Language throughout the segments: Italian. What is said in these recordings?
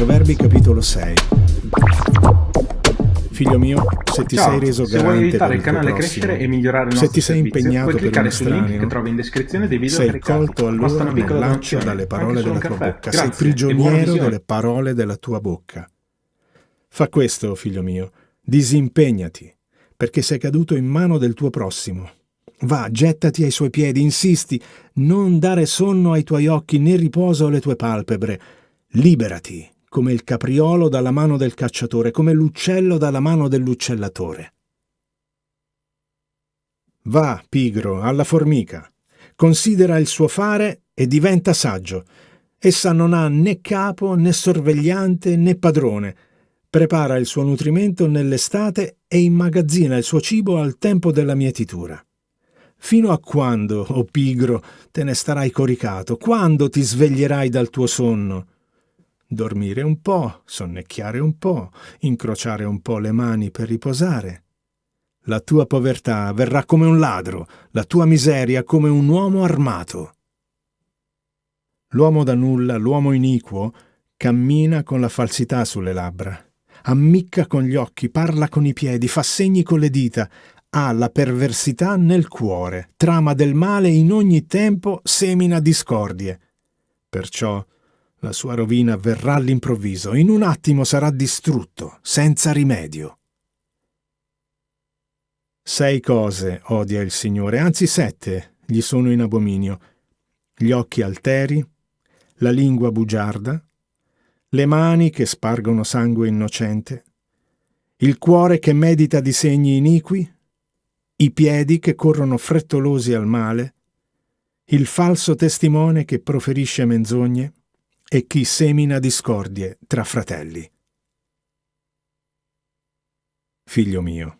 Proverbi capitolo 6. Figlio mio, se ti Ciao, sei reso se vuoi aiutare il canale a prossimo, crescere e migliorare il se ti sei servizio, impegnato puoi per cliccare sul link che trovi in descrizione dei video sei caricati. colto allora nel donazione, dalle parole della tua bocca, sei Grazie buona prigioniero delle parole della tua bocca. Fa questo, figlio mio, disimpegnati, perché sei caduto in mano del tuo prossimo. Va, gettati ai suoi piedi, insisti, non dare sonno ai tuoi occhi né riposo alle tue palpebre. Liberati, come il capriolo dalla mano del cacciatore, come l'uccello dalla mano dell'uccellatore. Va, pigro, alla formica, considera il suo fare e diventa saggio. Essa non ha né capo, né sorvegliante, né padrone. Prepara il suo nutrimento nell'estate e immagazzina il suo cibo al tempo della mietitura. Fino a quando, o oh pigro, te ne starai coricato? Quando ti sveglierai dal tuo sonno? Dormire un po', sonnecchiare un po', incrociare un po' le mani per riposare. La tua povertà verrà come un ladro, la tua miseria come un uomo armato. L'uomo da nulla, l'uomo iniquo, cammina con la falsità sulle labbra, ammicca con gli occhi, parla con i piedi, fa segni con le dita, ha la perversità nel cuore, trama del male in ogni tempo, semina discordie. Perciò la sua rovina verrà all'improvviso, in un attimo sarà distrutto, senza rimedio. Sei cose odia il Signore, anzi sette gli sono in abominio. Gli occhi alteri, la lingua bugiarda, le mani che spargono sangue innocente, il cuore che medita disegni iniqui, i piedi che corrono frettolosi al male, il falso testimone che proferisce menzogne e chi semina discordie tra fratelli. Figlio mio,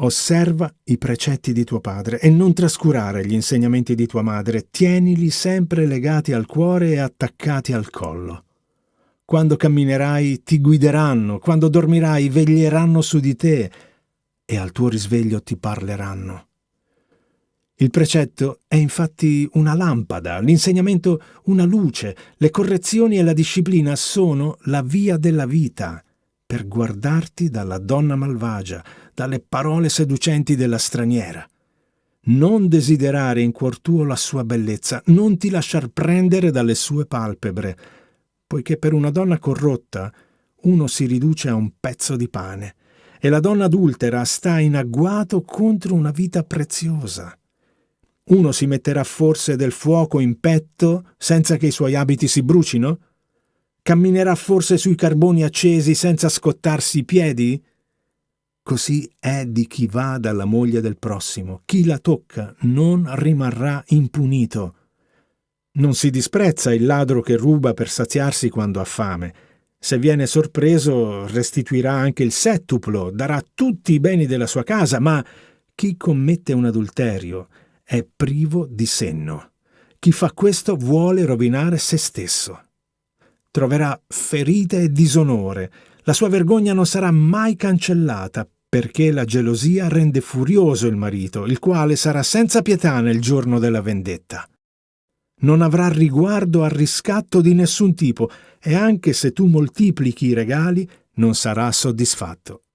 osserva i precetti di tuo padre e non trascurare gli insegnamenti di tua madre, tienili sempre legati al cuore e attaccati al collo. Quando camminerai ti guideranno, quando dormirai veglieranno su di te e al tuo risveglio ti parleranno. Il precetto è infatti una lampada, l'insegnamento una luce, le correzioni e la disciplina sono la via della vita per guardarti dalla donna malvagia, dalle parole seducenti della straniera. Non desiderare in cuor tuo la sua bellezza, non ti lasciar prendere dalle sue palpebre, poiché per una donna corrotta uno si riduce a un pezzo di pane, e la donna adultera sta in agguato contro una vita preziosa. Uno si metterà forse del fuoco in petto senza che i suoi abiti si brucino? Camminerà forse sui carboni accesi senza scottarsi i piedi? Così è di chi va dalla moglie del prossimo. Chi la tocca non rimarrà impunito. Non si disprezza il ladro che ruba per saziarsi quando ha fame. Se viene sorpreso restituirà anche il settuplo, darà tutti i beni della sua casa, ma chi commette un adulterio è privo di senno. Chi fa questo vuole rovinare se stesso. Troverà ferite e disonore. La sua vergogna non sarà mai cancellata, perché la gelosia rende furioso il marito, il quale sarà senza pietà nel giorno della vendetta. Non avrà riguardo al riscatto di nessun tipo, e anche se tu moltiplichi i regali, non sarà soddisfatto.